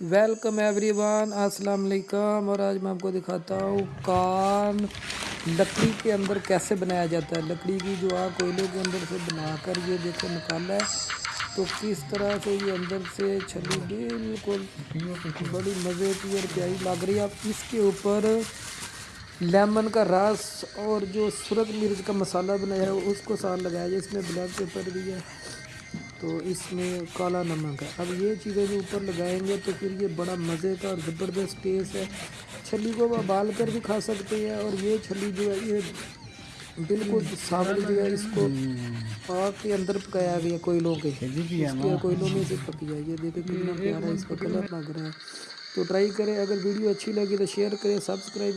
Welcome every one السلام علیکم اور آج میں آپ کو دکھاتا ہوں کان لکڑی کے اندر کیسے بنایا جاتا ہے۔ لکڑی کی جو آ کوئلے کے اندر سے بنا کر یہ دیکھو نکالا ہے۔ تو کس طرح سے یہ اندر سے چھلی بالکل بڑی مزے کی اور پیاری لگ رہی ہے۔ آپ اس کے اوپر لیمن کا رس اور جو سورج مرچ کا مسالہ بنایا ہے، اس کو سال لگایا جائے۔ اس میں بلیک پیپر بھی ہے۔ تو اس میں کالا نمک ہے۔ اب یہ چیزیں جو اوپر لگائیں گے تو پھر یہ بڑا مزے کا اور زبردست ٹیسٹ ہے۔ چھلی کو ابال کر بھی کھا سکتے ہیں اور یہ چھلی جو ہے یہ بالکل سامنے جو ہے اس کو آگ کے اندر پکایا گیا کوئلوں کے۔ کوئلوں میں سے پکیا یہ دیکھیں کتنا پیارا اس کا کلر لگ رہا ہے۔ تو ٹرائی کریں۔ اگر ویڈیو اچھی لگی تو شیئر کریں سبسکرائب